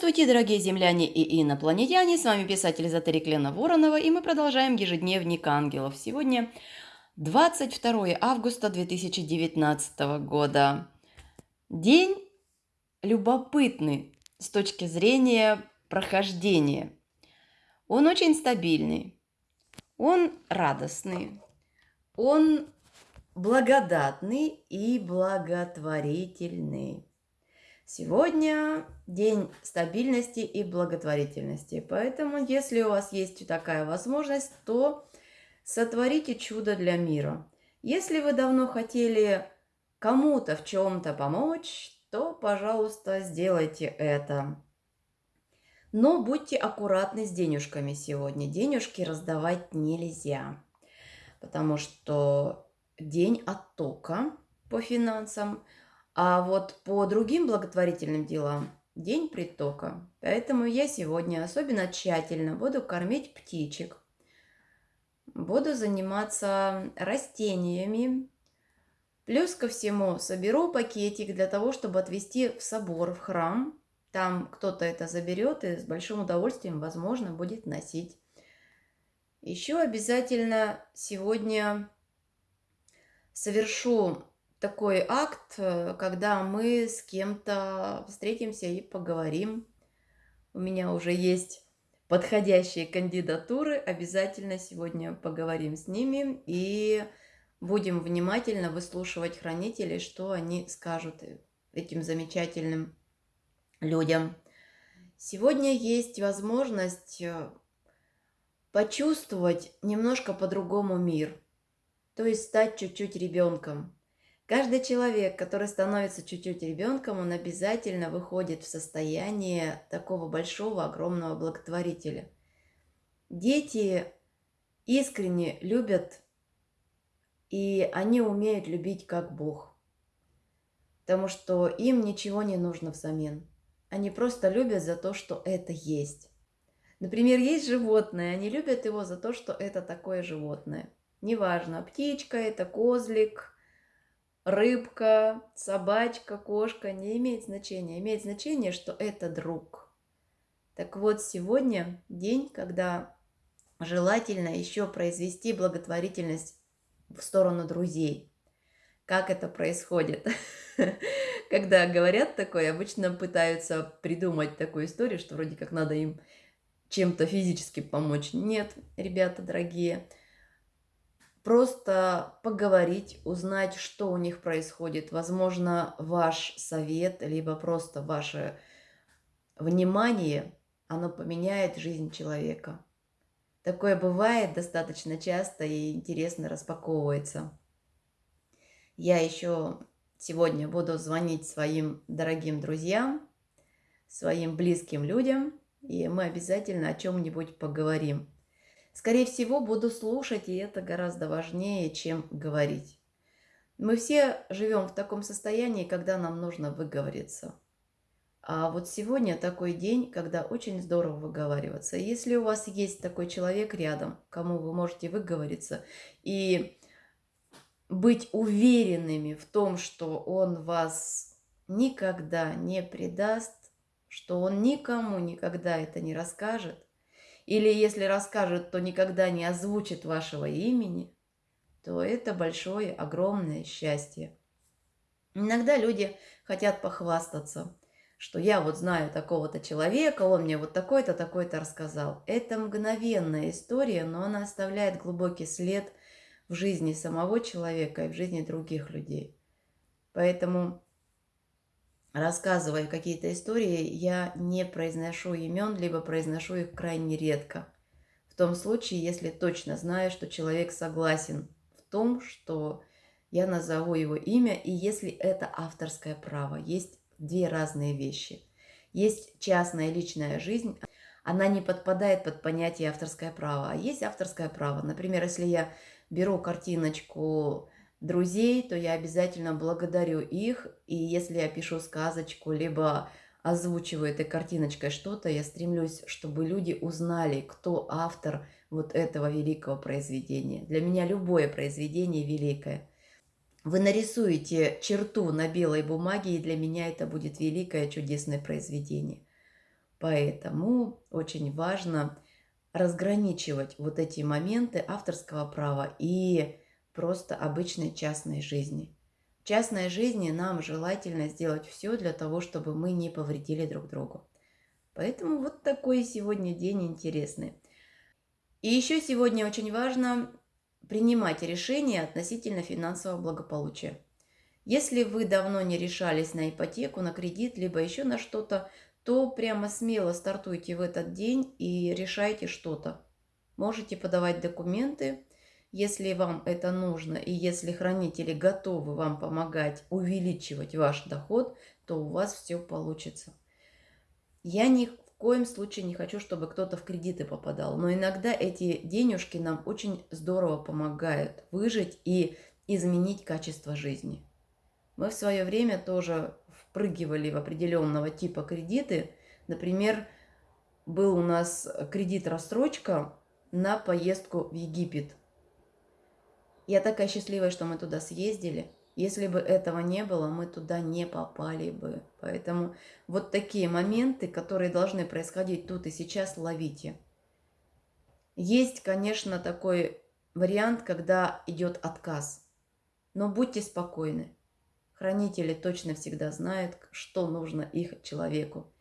Здравствуйте, дорогие земляне и инопланетяне! С вами писатель эзотерик Лена Воронова, и мы продолжаем ежедневник ангелов. Сегодня 22 августа 2019 года. День любопытный с точки зрения прохождения. Он очень стабильный, он радостный, он благодатный и благотворительный. Сегодня день стабильности и благотворительности. Поэтому, если у вас есть такая возможность, то сотворите чудо для мира. Если вы давно хотели кому-то в чем-то помочь, то, пожалуйста, сделайте это. Но будьте аккуратны с денежками сегодня. Денежки раздавать нельзя, потому что день оттока по финансам – а вот по другим благотворительным делам день притока. Поэтому я сегодня особенно тщательно буду кормить птичек. Буду заниматься растениями. Плюс ко всему соберу пакетик для того, чтобы отвезти в собор, в храм. Там кто-то это заберет и с большим удовольствием, возможно, будет носить. Еще обязательно сегодня совершу такой акт, э, когда мы с кем-то встретимся и поговорим. У меня уже есть подходящие кандидатуры. Обязательно сегодня поговорим с ними и будем внимательно выслушивать хранителей, что они скажут этим замечательным людям. Сегодня есть возможность э, почувствовать немножко по-другому мир, то есть стать чуть-чуть ребенком. Каждый человек, который становится чуть-чуть ребенком, он обязательно выходит в состояние такого большого, огромного благотворителя. Дети искренне любят, и они умеют любить как Бог. Потому что им ничего не нужно взамен. Они просто любят за то, что это есть. Например, есть животное, они любят его за то, что это такое животное. Неважно, птичка это, козлик – рыбка, собачка, кошка, не имеет значения. Имеет значение, что это друг. Так вот, сегодня день, когда желательно еще произвести благотворительность в сторону друзей. Как это происходит? Когда говорят такое, обычно пытаются придумать такую историю, что вроде как надо им чем-то физически помочь. Нет, ребята дорогие, просто поговорить, узнать, что у них происходит. Возможно, ваш совет, либо просто ваше внимание, оно поменяет жизнь человека. Такое бывает достаточно часто и интересно распаковывается. Я еще сегодня буду звонить своим дорогим друзьям, своим близким людям, и мы обязательно о чем-нибудь поговорим. Скорее всего, буду слушать, и это гораздо важнее, чем говорить. Мы все живем в таком состоянии, когда нам нужно выговориться. А вот сегодня такой день, когда очень здорово выговариваться. Если у вас есть такой человек рядом, кому вы можете выговориться, и быть уверенными в том, что он вас никогда не предаст, что он никому никогда это не расскажет, или если расскажет, то никогда не озвучит вашего имени, то это большое, огромное счастье. Иногда люди хотят похвастаться, что я вот знаю такого-то человека, он мне вот такой-то, такой-то рассказал. Это мгновенная история, но она оставляет глубокий след в жизни самого человека и в жизни других людей. Поэтому рассказывая какие-то истории, я не произношу имен, либо произношу их крайне редко. В том случае, если точно знаю, что человек согласен в том, что я назову его имя, и если это авторское право. Есть две разные вещи. Есть частная личная жизнь, она не подпадает под понятие авторское право, а есть авторское право. Например, если я беру картиночку друзей, то я обязательно благодарю их. И если я пишу сказочку, либо озвучиваю этой картиночкой что-то, я стремлюсь, чтобы люди узнали, кто автор вот этого великого произведения. Для меня любое произведение великое. Вы нарисуете черту на белой бумаге, и для меня это будет великое чудесное произведение. Поэтому очень важно разграничивать вот эти моменты авторского права и просто обычной частной жизни. В частной жизни нам желательно сделать все для того, чтобы мы не повредили друг другу. Поэтому вот такой сегодня день интересный. И еще сегодня очень важно принимать решения относительно финансового благополучия. Если вы давно не решались на ипотеку, на кредит, либо еще на что-то, то прямо смело стартуйте в этот день и решайте что-то. Можете подавать документы, если вам это нужно, и если хранители готовы вам помогать увеличивать ваш доход, то у вас все получится. Я ни в коем случае не хочу, чтобы кто-то в кредиты попадал, но иногда эти денежки нам очень здорово помогают выжить и изменить качество жизни. Мы в свое время тоже впрыгивали в определенного типа кредиты. Например, был у нас кредит-рассрочка на поездку в Египет. Я такая счастливая, что мы туда съездили. Если бы этого не было, мы туда не попали бы. Поэтому вот такие моменты, которые должны происходить тут и сейчас, ловите. Есть, конечно, такой вариант, когда идет отказ. Но будьте спокойны. Хранители точно всегда знают, что нужно их человеку.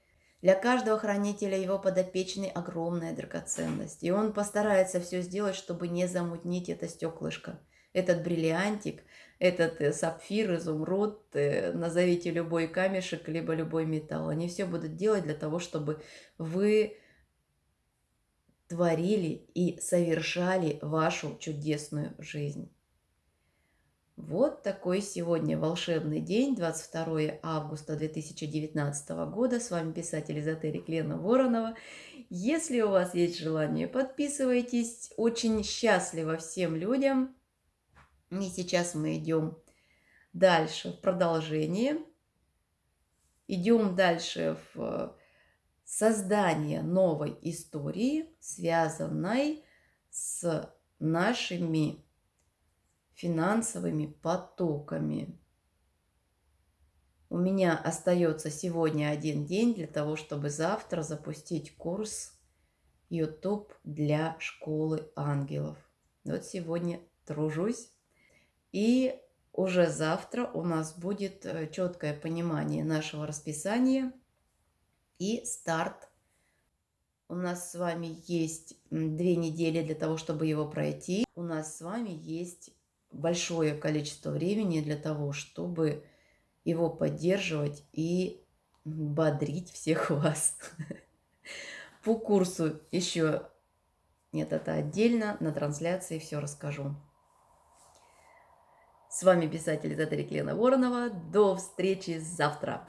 Для каждого хранителя его подопечный огромная драгоценность. И он постарается все сделать, чтобы не замутнить это стеклышко. Этот бриллиантик, этот э, сапфир, изумруд, э, назовите любой камешек, либо любой металл. Они все будут делать для того, чтобы вы творили и совершали вашу чудесную жизнь. Вот такой сегодня волшебный день, 22 августа 2019 года. С вами писатель-эзотерик Лена Воронова. Если у вас есть желание, подписывайтесь. Очень счастливо всем людям. И сейчас мы идем дальше в продолжение. Идем дальше в создание новой истории, связанной с нашими финансовыми потоками. У меня остается сегодня один день для того, чтобы завтра запустить курс YouTube для школы ангелов. Вот сегодня тружусь. И уже завтра у нас будет э, четкое понимание нашего расписания и старт. У нас с вами есть две недели для того, чтобы его пройти. У нас с вами есть большое количество времени для того, чтобы его поддерживать и бодрить всех вас. По курсу еще нет, это отдельно, на трансляции все расскажу. С вами писатель Эзотерик Лена Воронова. До встречи завтра!